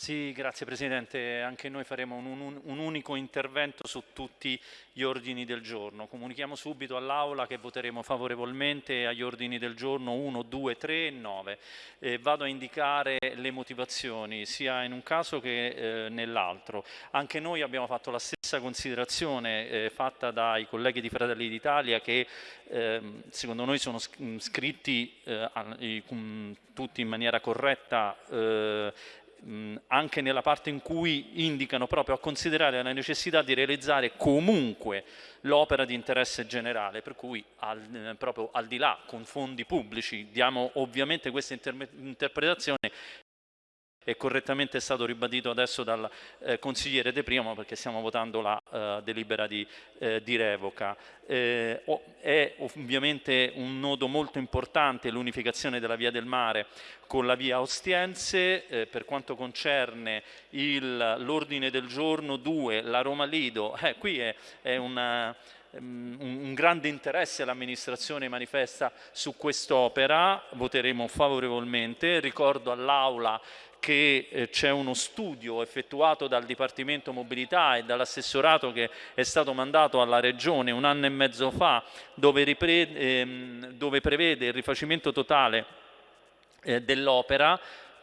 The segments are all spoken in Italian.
Sì, grazie Presidente. Anche noi faremo un, un, un, unico intervento su tutti gli ordini del giorno. Comunichiamo subito all'Aula che voteremo favorevolmente agli ordini del giorno 1, 2, 3 e 9. Eh, vado a indicare le motivazioni sia in un caso che eh, nell'altro. Anche noi abbiamo fatto la stessa considerazione eh, fatta dai colleghi di Fratelli d'Italia che ehm, secondo noi sono scritti eh, tutti in maniera corretta eh, anche nella parte in cui indicano proprio a considerare la necessità di realizzare comunque l'opera di interesse generale, per cui al, eh, proprio al di là con fondi pubblici diamo ovviamente questa interpretazione e correttamente è stato ribadito adesso dal eh, consigliere De Primo perché stiamo votando la eh, delibera di, eh, di revoca. Eh, è ovviamente un nodo molto importante l'unificazione della via del mare con la via Ostiense eh, per quanto concerne l'ordine del giorno 2, la Roma Lido, eh, qui è, è una um, un grande interesse l'amministrazione manifesta su quest'opera, voteremo favorevolmente, ricordo all'Aula che eh, c'è uno studio effettuato dal Dipartimento Mobilità e dall'assessorato che è stato mandato alla Regione un anno e mezzo fa dove, ehm, dove prevede il rifacimento totale eh, dell'opera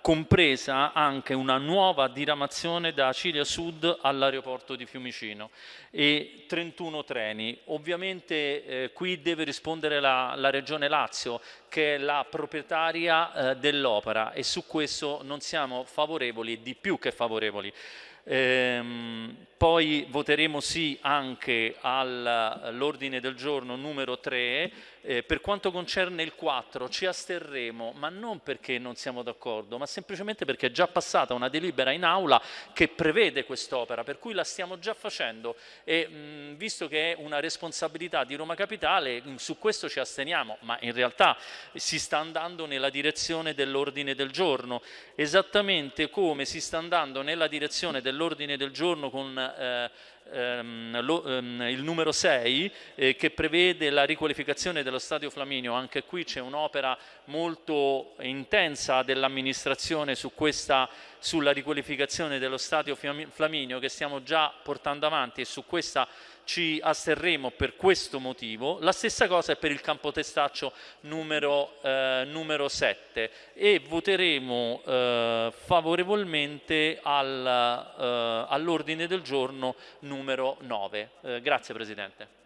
compresa anche una nuova diramazione da Cilia Sud all'aeroporto di Fiumicino e 31 treni. Ovviamente eh, qui deve rispondere la, la, Regione Lazio che è la proprietaria eh, dell'opera e su questo non siamo favorevoli, di più che favorevoli. Ehm, poi voteremo sì anche all'ordine del giorno numero 3. Eh, per quanto concerne il 4 ci asterremo, ma non perché non siamo d'accordo, ma semplicemente perché è già passata una delibera in aula che prevede quest'opera, per cui la stiamo già facendo e mh, visto che è una responsabilità di Roma Capitale, mh, su questo ci asteniamo, ma in realtà si sta andando nella direzione dell'ordine del giorno, esattamente come si sta andando nella direzione dell'ordine del giorno con eh, ehm, ehm, il numero 6 eh, che prevede la riqualificazione dello Stadio Flaminio, anche qui c'è un'opera molto intensa dell'amministrazione su sulla riqualificazione dello Stadio Flaminio che stiamo già portando avanti e su questa ci asterremo per questo motivo. La stessa cosa è per il campo testaccio numero, eh, numero 7 e voteremo eh, favorevolmente al, eh, all'ordine del giorno numero 9. Eh, grazie Presidente.